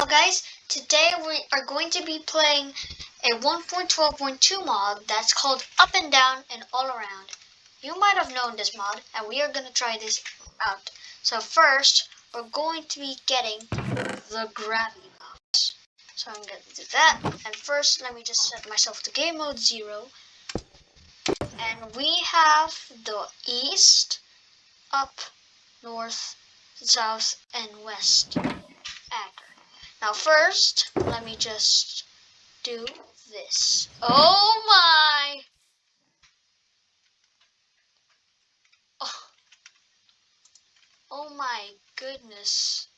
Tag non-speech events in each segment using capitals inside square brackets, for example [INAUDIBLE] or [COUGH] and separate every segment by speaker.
Speaker 1: Hello guys, today we are going to be playing a 1.12.2 mod that's called Up and Down and All Around. You might have known this mod and we are going to try this out. So first, we're going to be getting the gravity box. So I'm going to do that. And first, let me just set myself to game mode 0. And we have the east, up, north, south, and west. Now first, let me just do this. Oh my! Oh, oh my goodness.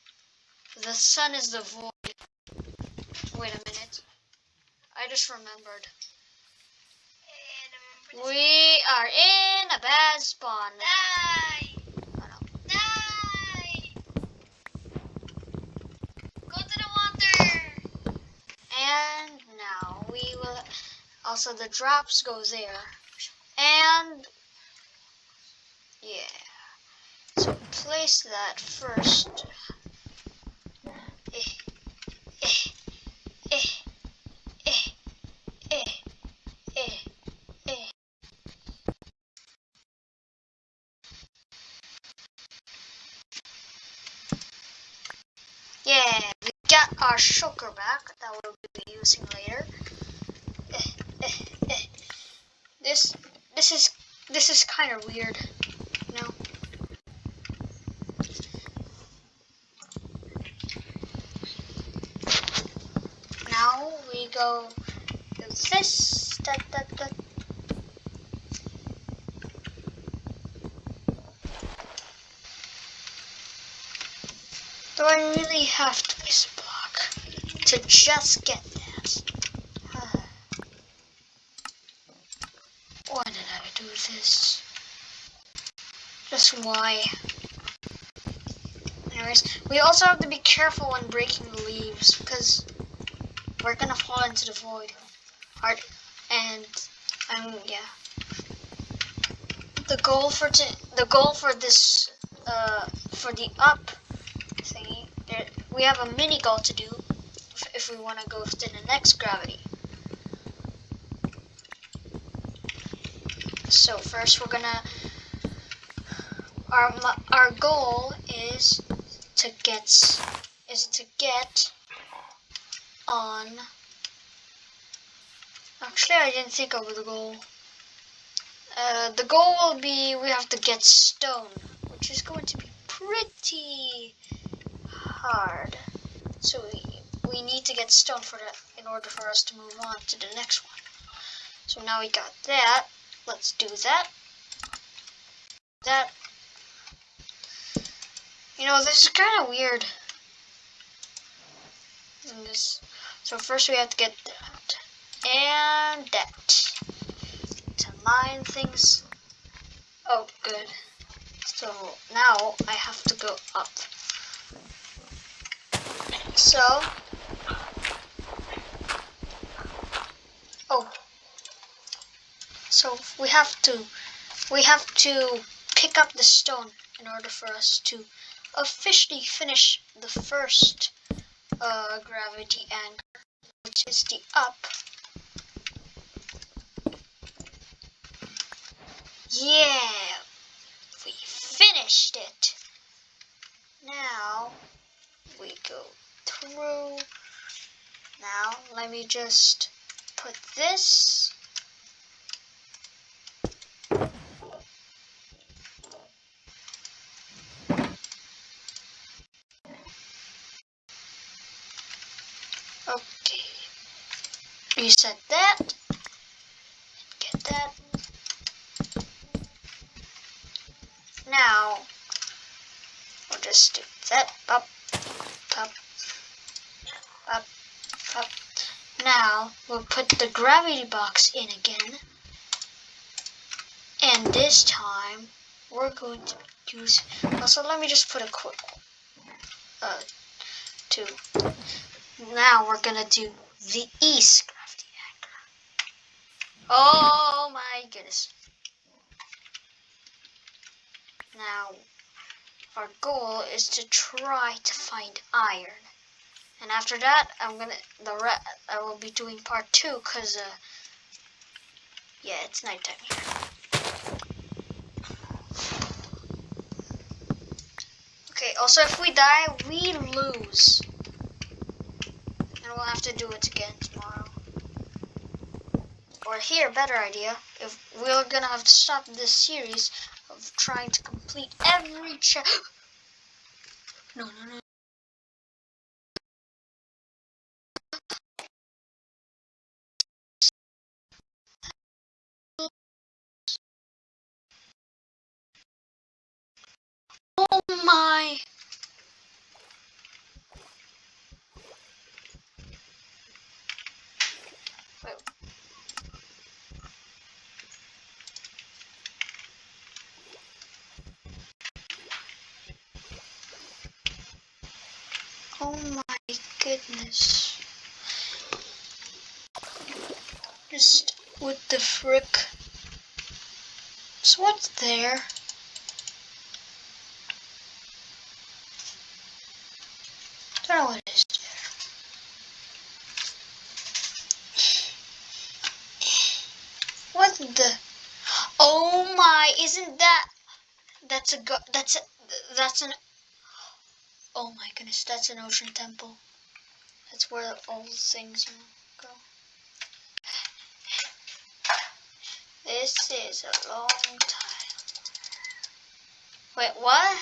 Speaker 1: The sun is the void. Wait a minute. I just remembered. We are in a bad spawn.
Speaker 2: Die!
Speaker 1: Oh, no.
Speaker 2: Die! Go to the water!
Speaker 1: And now we will also the drops go there. And yeah. So place that first. Eh, eh. Yeah, we got our shulker back that we'll be using later. Eh, eh, eh. This this is this is kind of weird, you know. Now we go do this. Da, da, da. Do I really have to place a block to just get that? Why did I do this? Just why? Anyways, we also have to be careful when breaking the leaves because we're gonna fall into the void. Hard and um yeah. The goal for t- the goal for this uh for the up thingy, there, we have a mini goal to do if, if we want to go to the next gravity. So first we're gonna our our goal is to get is to get on actually I didn't think of the goal. Uh, the goal will be we have to get stone, which is going to be pretty hard. So we, we need to get stone for that in order for us to move on to the next one. So now we got that. Let's do that. That. You know, this is kind of weird. This. So first we have to get that. And that. To mine things. Oh, good. So now I have to go up. So, oh, so we have to, we have to pick up the stone in order for us to officially finish the first uh, gravity anchor, which is the up. Yeah, we finished it. Now we go through. Now let me just put this. Okay. Reset that. Get that. Now do that up, up, up, up. Now we'll put the gravity box in again. And this time we're going to use also let me just put a quick uh two. Now we're gonna do the east gravity anchor. Oh my goodness. Now, our goal is to try to find iron. And after that, I'm gonna the re- I will be doing part two, cause uh, yeah, it's nighttime here. Okay. Also, if we die, we lose, and we'll have to do it again tomorrow. Or here, better idea. If we're gonna have to stop this series trying to complete every check. No, no, no. Oh my! Wait. Oh my goodness. Just with the frick. So what's there? Don't know what is. What the? Oh my! Isn't that? That's a go. That's a. That's an. Oh my goodness! That's an ocean temple. That's where all things go. This is a long time. Wait, what?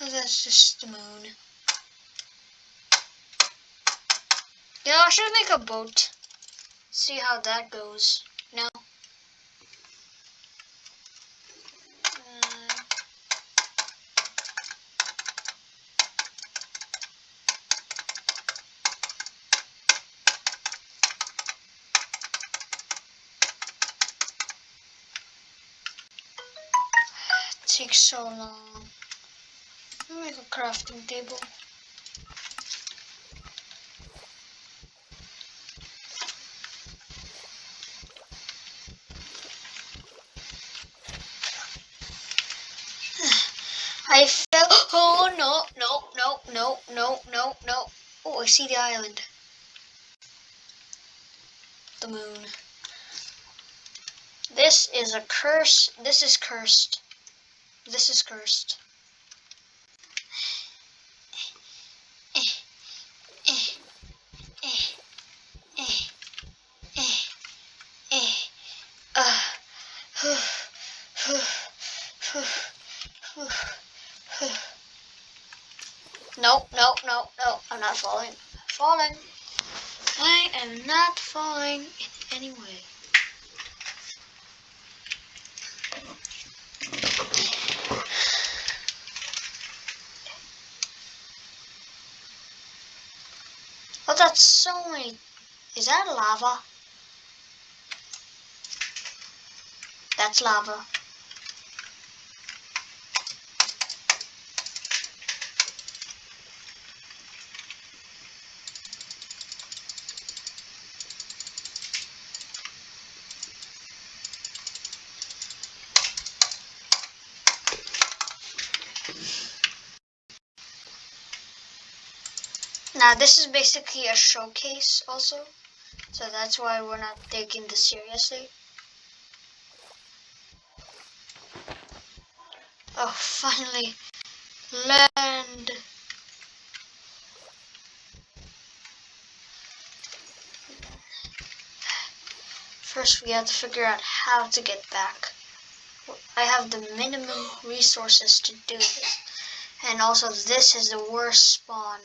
Speaker 1: Oh, that's just the moon. Yeah, I should make a boat. See how that goes. No. Uh, so long. Make a crafting table. [SIGHS] I fell. Oh no, no, no, no, no, no, no. Oh, I see the island. The moon. This is a curse. This is cursed. This is cursed. No, no, no, no. I'm not falling. Falling. I am not falling in any way. Oh, that's so many. Is that lava? That's lava. Now this is basically a showcase also. So that's why we're not taking this seriously. Oh, [LAUGHS] finally. Land. First we have to figure out how to get back. I have the minimum resources to do this. And also this is the worst spawn.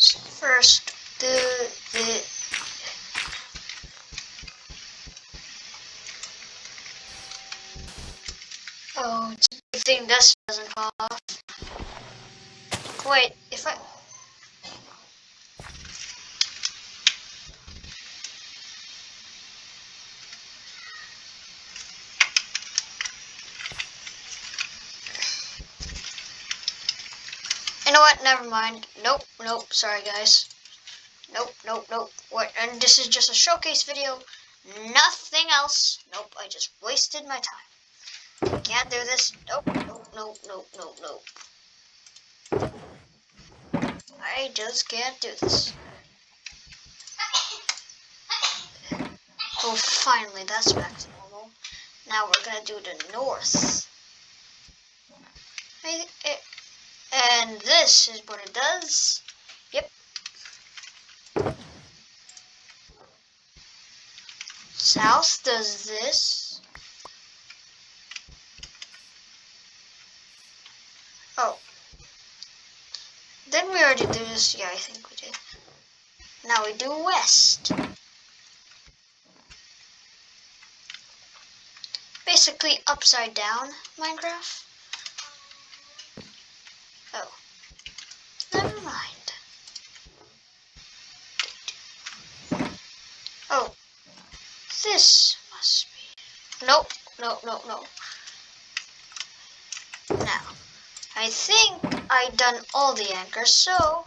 Speaker 1: So first, the the oh, it's a good thing this doesn't fall off. Wait, if I know what? Never mind. Nope, nope. Sorry, guys. Nope, nope, nope. What? And this is just a showcase video. Nothing else. Nope, I just wasted my time. Can't do this. Nope, nope, nope, nope, nope, nope. I just can't do this. Oh, finally, that's back to normal. Now we're gonna do the north. I, it, and this is what it does. Yep. South does this. Oh. Then we already do this. Yeah, I think we did. Now we do west. Basically upside down Minecraft. Oh. Never mind. Oh. This must be. Nope. No, no, no. Now. I think I done all the anchors, so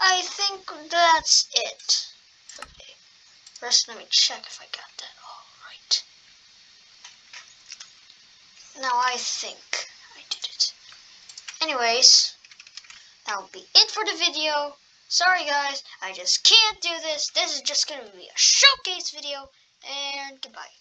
Speaker 1: I think that's it. Okay. First, let me check if I got that all right. Now I think I did it. Anyways, that will be it for the video. Sorry guys, I just can't do this. This is just going to be a showcase video. And goodbye.